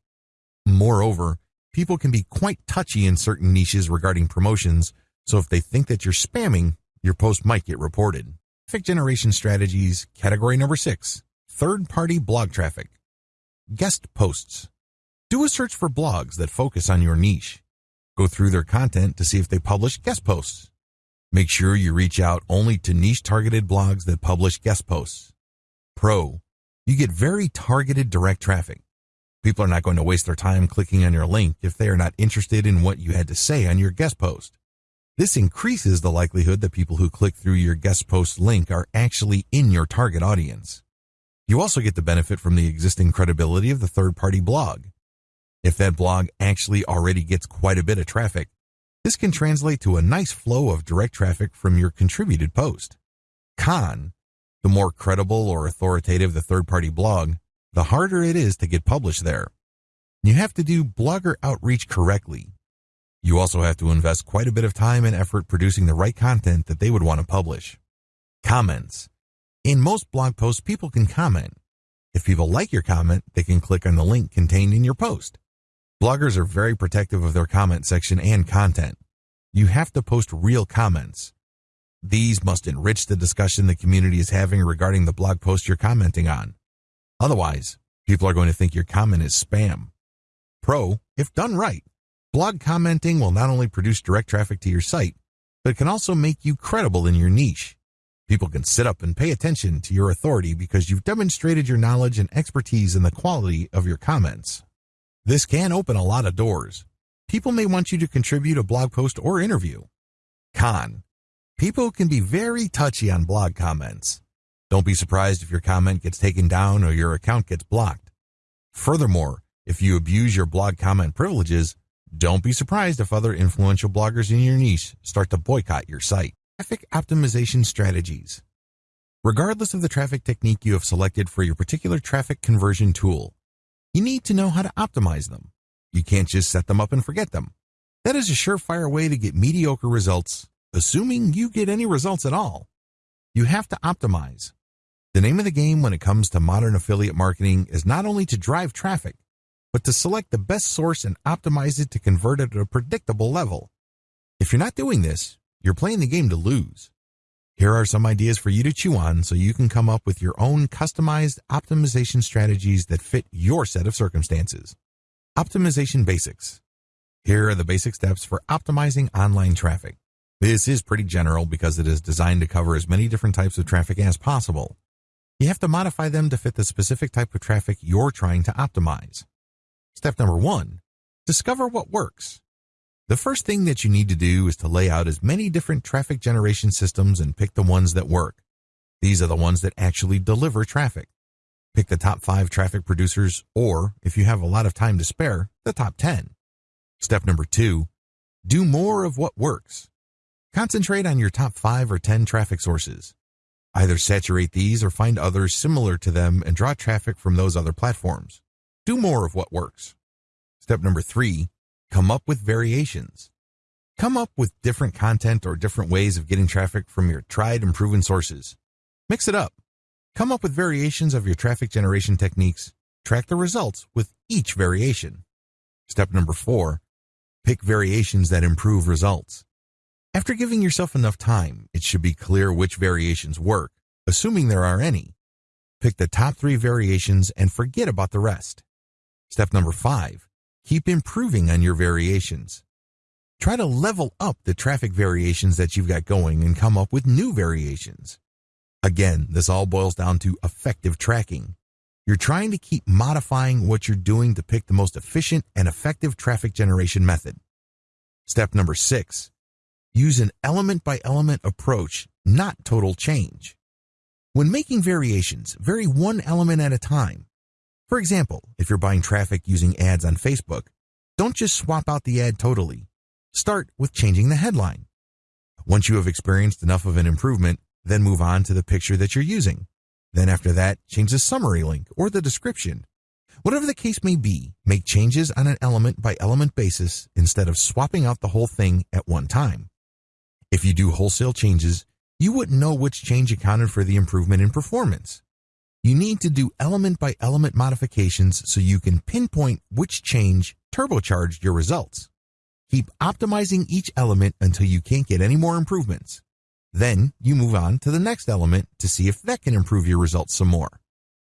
Speaker 1: Moreover, people can be quite touchy in certain niches regarding promotions, so if they think that you're spamming, your post might get reported. Traffic generation strategies, category number six, third party blog traffic. Guest posts. Do a search for blogs that focus on your niche. Go through their content to see if they publish guest posts. Make sure you reach out only to niche targeted blogs that publish guest posts. Pro, you get very targeted direct traffic. People are not going to waste their time clicking on your link if they are not interested in what you had to say on your guest post. This increases the likelihood that people who click through your guest post link are actually in your target audience. You also get the benefit from the existing credibility of the third party blog. If that blog actually already gets quite a bit of traffic, this can translate to a nice flow of direct traffic from your contributed post. Con, the more credible or authoritative the third party blog, the harder it is to get published there. You have to do blogger outreach correctly. You also have to invest quite a bit of time and effort producing the right content that they would want to publish. Comments. In most blog posts, people can comment. If people like your comment, they can click on the link contained in your post. Bloggers are very protective of their comment section and content. You have to post real comments. These must enrich the discussion the community is having regarding the blog post you're commenting on. Otherwise, people are going to think your comment is spam. Pro, if done right, blog commenting will not only produce direct traffic to your site, but it can also make you credible in your niche. People can sit up and pay attention to your authority because you've demonstrated your knowledge and expertise in the quality of your comments. This can open a lot of doors. People may want you to contribute a blog post or interview. Con. People can be very touchy on blog comments. Don't be surprised if your comment gets taken down or your account gets blocked. Furthermore, if you abuse your blog comment privileges, don't be surprised if other influential bloggers in your niche start to boycott your site. Traffic optimization strategies. Regardless of the traffic technique you have selected for your particular traffic conversion tool, you need to know how to optimize them. You can't just set them up and forget them. That is a surefire way to get mediocre results, assuming you get any results at all. You have to optimize. The name of the game when it comes to modern affiliate marketing is not only to drive traffic, but to select the best source and optimize it to convert it at a predictable level. If you're not doing this, you're playing the game to lose. Here are some ideas for you to chew on so you can come up with your own customized optimization strategies that fit your set of circumstances. Optimization basics. Here are the basic steps for optimizing online traffic. This is pretty general because it is designed to cover as many different types of traffic as possible. You have to modify them to fit the specific type of traffic you're trying to optimize. Step number one, discover what works. The first thing that you need to do is to lay out as many different traffic generation systems and pick the ones that work. These are the ones that actually deliver traffic. Pick the top five traffic producers, or if you have a lot of time to spare, the top 10. Step number two, do more of what works. Concentrate on your top five or 10 traffic sources. Either saturate these or find others similar to them and draw traffic from those other platforms. Do more of what works. Step number three, Come up with variations. Come up with different content or different ways of getting traffic from your tried and proven sources. Mix it up. Come up with variations of your traffic generation techniques. Track the results with each variation. Step number four, pick variations that improve results. After giving yourself enough time, it should be clear which variations work, assuming there are any. Pick the top three variations and forget about the rest. Step number five, Keep improving on your variations. Try to level up the traffic variations that you've got going and come up with new variations. Again, this all boils down to effective tracking. You're trying to keep modifying what you're doing to pick the most efficient and effective traffic generation method. Step number six, use an element by element approach, not total change. When making variations, vary one element at a time. For example, if you're buying traffic using ads on Facebook, don't just swap out the ad totally. Start with changing the headline. Once you have experienced enough of an improvement, then move on to the picture that you're using. Then after that, change the summary link or the description. Whatever the case may be, make changes on an element by element basis instead of swapping out the whole thing at one time. If you do wholesale changes, you wouldn't know which change accounted for the improvement in performance. You need to do element by element modifications so you can pinpoint which change turbocharged your results. Keep optimizing each element until you can't get any more improvements. Then you move on to the next element to see if that can improve your results some more.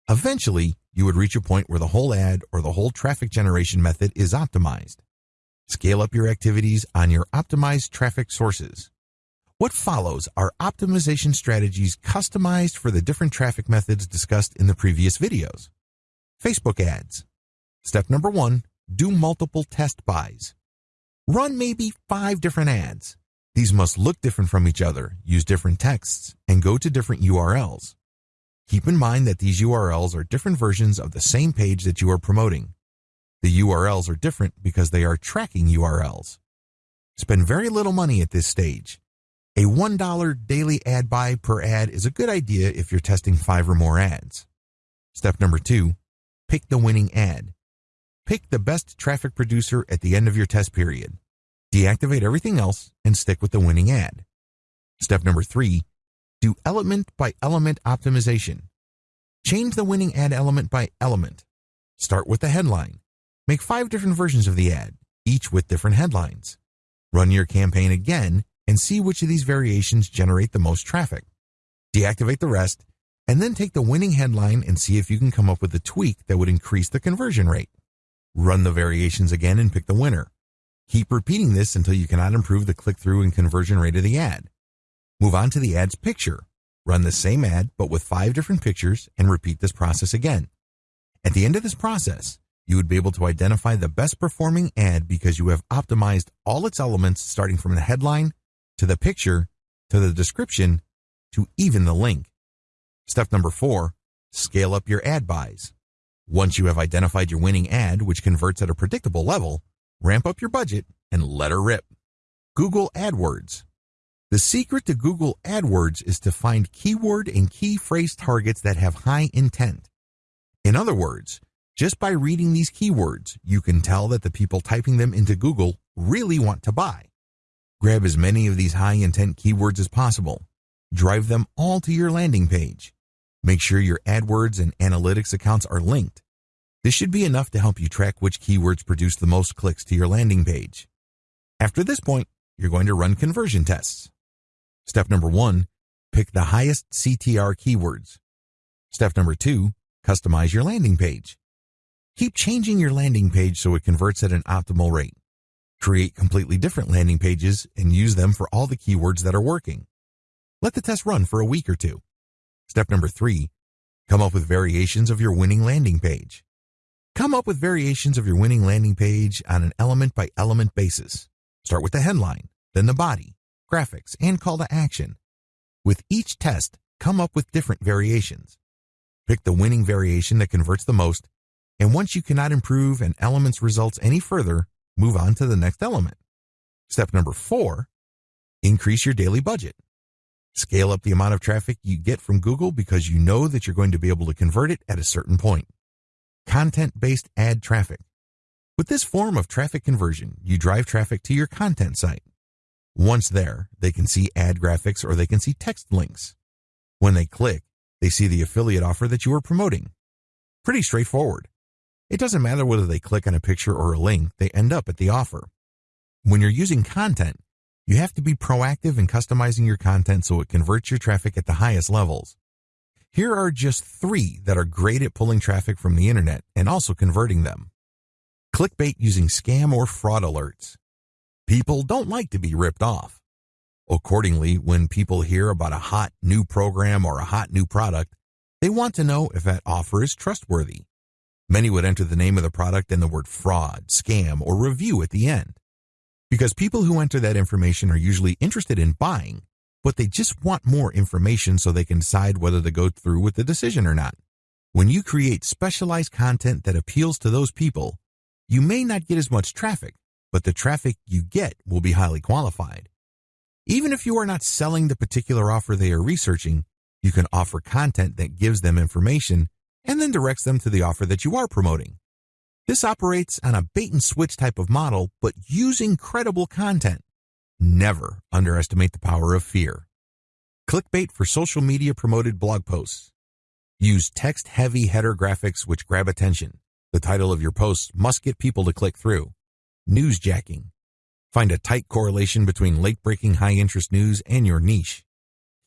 Speaker 1: Eventually, you would reach a point where the whole ad or the whole traffic generation method is optimized. Scale up your activities on your optimized traffic sources. What follows are optimization strategies customized for the different traffic methods discussed in the previous videos. Facebook ads. Step number one, do multiple test buys. Run maybe five different ads. These must look different from each other, use different texts, and go to different URLs. Keep in mind that these URLs are different versions of the same page that you are promoting. The URLs are different because they are tracking URLs. Spend very little money at this stage. A $1 daily ad buy per ad is a good idea if you're testing five or more ads. Step number two, pick the winning ad. Pick the best traffic producer at the end of your test period. Deactivate everything else and stick with the winning ad. Step number three, do element by element optimization. Change the winning ad element by element. Start with the headline. Make five different versions of the ad, each with different headlines. Run your campaign again and see which of these variations generate the most traffic. Deactivate the rest, and then take the winning headline and see if you can come up with a tweak that would increase the conversion rate. Run the variations again and pick the winner. Keep repeating this until you cannot improve the click-through and conversion rate of the ad. Move on to the ad's picture. Run the same ad, but with five different pictures, and repeat this process again. At the end of this process, you would be able to identify the best performing ad because you have optimized all its elements starting from the headline to the picture to the description to even the link. Step number four, scale up your ad buys. Once you have identified your winning ad, which converts at a predictable level, ramp up your budget and let her rip. Google AdWords. The secret to Google AdWords is to find keyword and key phrase targets that have high intent. In other words, just by reading these keywords, you can tell that the people typing them into Google really want to buy. Grab as many of these high intent keywords as possible. Drive them all to your landing page. Make sure your AdWords and analytics accounts are linked. This should be enough to help you track which keywords produce the most clicks to your landing page. After this point, you're going to run conversion tests. Step number one, pick the highest CTR keywords. Step number two, customize your landing page. Keep changing your landing page so it converts at an optimal rate. Create completely different landing pages and use them for all the keywords that are working. Let the test run for a week or two. Step number three, come up with variations of your winning landing page. Come up with variations of your winning landing page on an element by element basis. Start with the headline, then the body, graphics, and call to action. With each test, come up with different variations. Pick the winning variation that converts the most, and once you cannot improve an element's results any further, move on to the next element. Step number four, increase your daily budget. Scale up the amount of traffic you get from Google because you know that you're going to be able to convert it at a certain point. Content-based ad traffic. With this form of traffic conversion, you drive traffic to your content site. Once there, they can see ad graphics or they can see text links. When they click, they see the affiliate offer that you are promoting. Pretty straightforward. It doesn't matter whether they click on a picture or a link, they end up at the offer. When you're using content, you have to be proactive in customizing your content so it converts your traffic at the highest levels. Here are just three that are great at pulling traffic from the internet and also converting them. Clickbait using scam or fraud alerts. People don't like to be ripped off. Accordingly, when people hear about a hot new program or a hot new product, they want to know if that offer is trustworthy. Many would enter the name of the product and the word fraud, scam, or review at the end. Because people who enter that information are usually interested in buying, but they just want more information so they can decide whether to go through with the decision or not. When you create specialized content that appeals to those people, you may not get as much traffic, but the traffic you get will be highly qualified. Even if you are not selling the particular offer they are researching, you can offer content that gives them information and then directs them to the offer that you are promoting. This operates on a bait and switch type of model, but using credible content. Never underestimate the power of fear. Clickbait for social media promoted blog posts. Use text heavy header graphics which grab attention. The title of your posts must get people to click through newsjacking. Find a tight correlation between late-breaking high-interest news and your niche.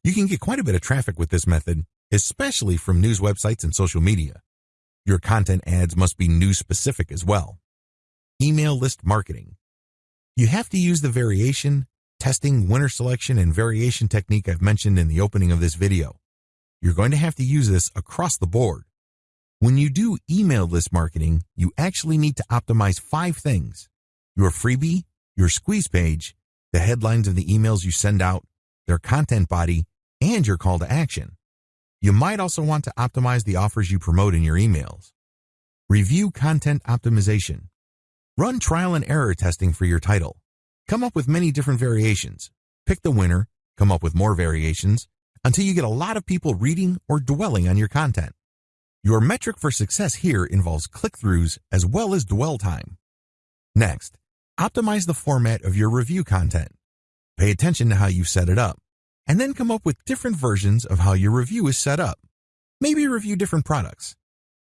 Speaker 1: You can get quite a bit of traffic with this method, especially from news websites and social media. Your content ads must be news-specific as well. Email list marketing. You have to use the variation, testing, winner selection, and variation technique I've mentioned in the opening of this video. You're going to have to use this across the board. When you do email list marketing, you actually need to optimize five things your freebie, your squeeze page, the headlines of the emails you send out, their content body, and your call to action. You might also want to optimize the offers you promote in your emails. Review content optimization. Run trial and error testing for your title. Come up with many different variations. Pick the winner, come up with more variations, until you get a lot of people reading or dwelling on your content. Your metric for success here involves click-throughs as well as dwell time. Next, Optimize the format of your review content. Pay attention to how you set it up, and then come up with different versions of how your review is set up. Maybe review different products.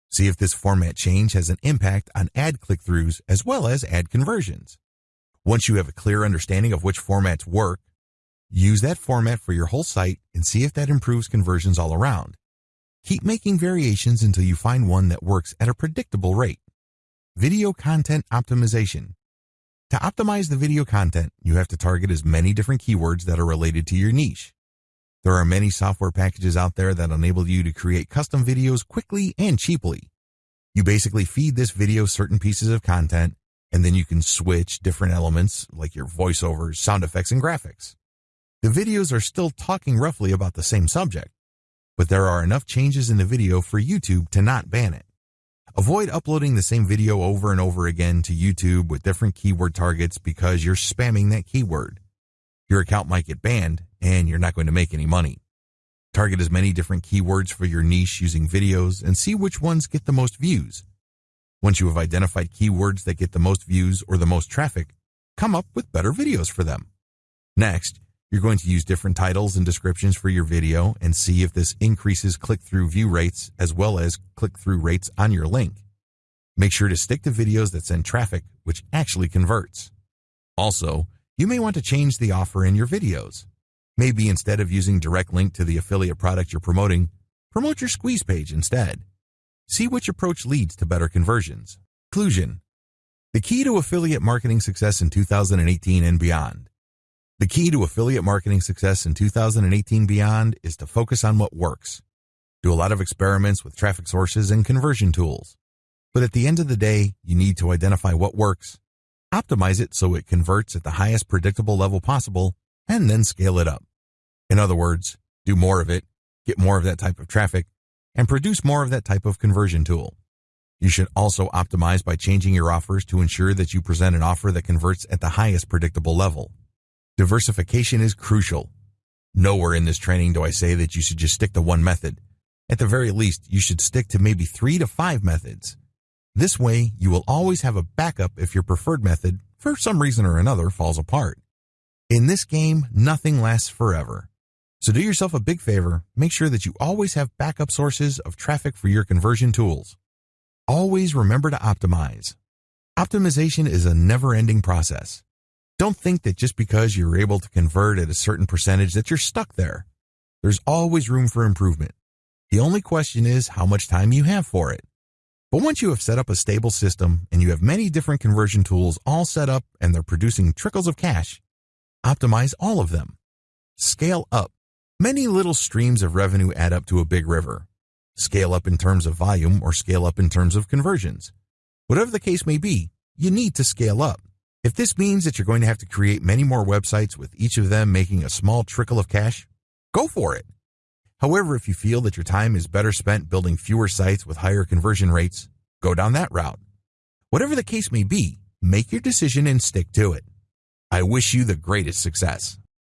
Speaker 1: See if this format change has an impact on ad click-throughs as well as ad conversions. Once you have a clear understanding of which formats work, use that format for your whole site and see if that improves conversions all around. Keep making variations until you find one that works at a predictable rate. Video content optimization. To optimize the video content, you have to target as many different keywords that are related to your niche. There are many software packages out there that enable you to create custom videos quickly and cheaply. You basically feed this video certain pieces of content, and then you can switch different elements like your voiceovers, sound effects, and graphics. The videos are still talking roughly about the same subject, but there are enough changes in the video for YouTube to not ban it. Avoid uploading the same video over and over again to YouTube with different keyword targets because you're spamming that keyword. Your account might get banned and you're not going to make any money. Target as many different keywords for your niche using videos and see which ones get the most views. Once you have identified keywords that get the most views or the most traffic, come up with better videos for them. Next, you're going to use different titles and descriptions for your video and see if this increases click-through view rates as well as click-through rates on your link. Make sure to stick to videos that send traffic, which actually converts. Also, you may want to change the offer in your videos. Maybe instead of using direct link to the affiliate product you're promoting, promote your squeeze page instead. See which approach leads to better conversions. Conclusion. The key to affiliate marketing success in 2018 and beyond. The key to affiliate marketing success in 2018 beyond is to focus on what works. Do a lot of experiments with traffic sources and conversion tools. But at the end of the day, you need to identify what works, optimize it so it converts at the highest predictable level possible, and then scale it up. In other words, do more of it, get more of that type of traffic, and produce more of that type of conversion tool. You should also optimize by changing your offers to ensure that you present an offer that converts at the highest predictable level. Diversification is crucial. Nowhere in this training do I say that you should just stick to one method. At the very least, you should stick to maybe three to five methods. This way, you will always have a backup if your preferred method, for some reason or another, falls apart. In this game, nothing lasts forever. So do yourself a big favor, make sure that you always have backup sources of traffic for your conversion tools. Always remember to optimize. Optimization is a never-ending process. Don't think that just because you're able to convert at a certain percentage that you're stuck there. There's always room for improvement. The only question is how much time you have for it. But once you have set up a stable system and you have many different conversion tools all set up and they're producing trickles of cash, Optimize all of them. Scale up. Many little streams of revenue add up to a big river. Scale up in terms of volume or scale up in terms of conversions. Whatever the case may be, you need to scale up. If this means that you're going to have to create many more websites with each of them making a small trickle of cash, go for it. However, if you feel that your time is better spent building fewer sites with higher conversion rates, go down that route. Whatever the case may be, make your decision and stick to it. I wish you the greatest success.